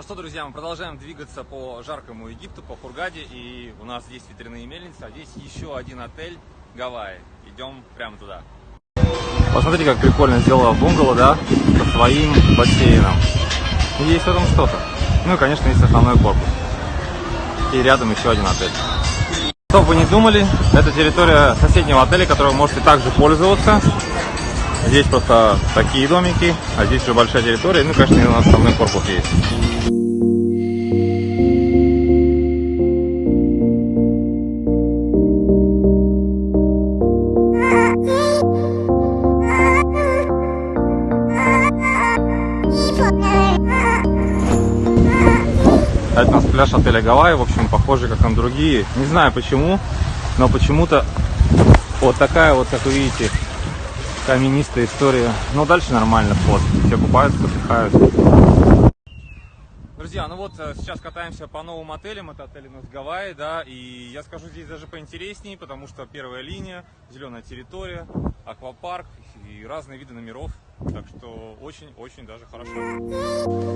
Ну что, друзья, мы продолжаем двигаться по жаркому Египту, по Хургаде. И у нас здесь ветряные мельницы, а здесь еще один отель Гавайи. Идем прямо туда. Посмотрите, как прикольно сделала бунгало, да, со своим бассейном. Есть в этом что-то. Ну и, конечно, есть основной корпус. И рядом еще один отель. Что бы вы не думали, это территория соседнего отеля, которым вы можете также пользоваться. Здесь просто такие домики, а здесь уже большая территория. Ну, конечно, у нас основной корпус есть. Это у нас пляж отеля Гавайи, в общем, похожий как на другие. Не знаю почему, но почему-то вот такая вот, как вы видите, каменистая история. Но дальше нормально вход. Все купаются, отдыхают. Друзья, ну вот э, сейчас катаемся по новым отелям. Это отель у нас Гавайи, да. И я скажу, здесь даже поинтереснее, потому что первая линия, зеленая территория, аквапарк и разные виды номеров. Так что очень-очень даже хорошо.